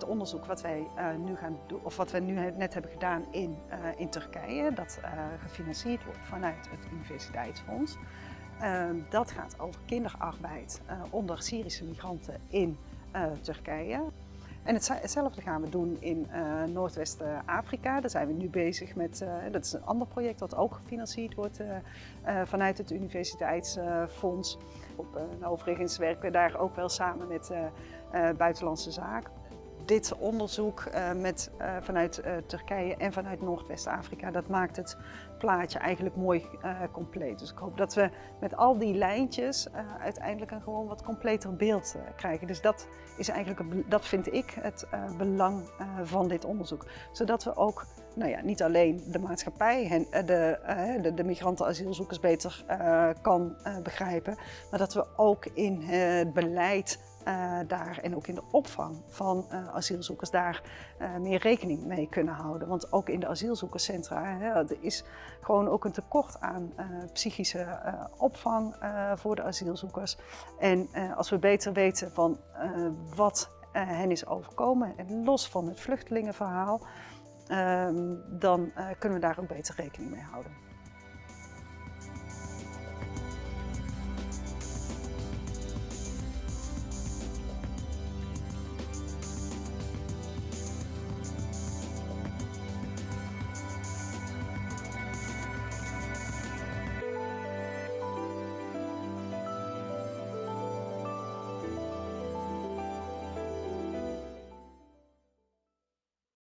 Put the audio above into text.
het onderzoek wat wij nu gaan doen, of wat we nu net hebben gedaan in, in Turkije, dat gefinancierd wordt vanuit het Universiteitsfonds. dat gaat over kinderarbeid onder Syrische migranten in Turkije. En hetzelfde gaan we doen in Noordwest-Afrika. Daar zijn we nu bezig met, dat is een ander project dat ook gefinancierd wordt vanuit het Universiteitsfonds. Op, overigens werken we daar ook wel samen met Buitenlandse Zaken dit onderzoek uh, met, uh, vanuit uh, Turkije en vanuit Noordwest-Afrika, dat maakt het plaatje eigenlijk mooi compleet. Dus ik hoop dat we met al die lijntjes uiteindelijk een gewoon wat completer beeld krijgen. Dus dat, is eigenlijk, dat vind ik het belang van dit onderzoek. Zodat we ook nou ja, niet alleen de maatschappij en de, de, de migranten asielzoekers beter kan begrijpen, maar dat we ook in het beleid uh, daar en ook in de opvang van uh, asielzoekers daar uh, meer rekening mee kunnen houden. Want ook in de asielzoekerscentra hè, er is gewoon ook een tekort aan psychische opvang voor de asielzoekers. En als we beter weten van wat hen is overkomen en los van het vluchtelingenverhaal, ehm, dan kunnen we daar ook beter rekening mee houden.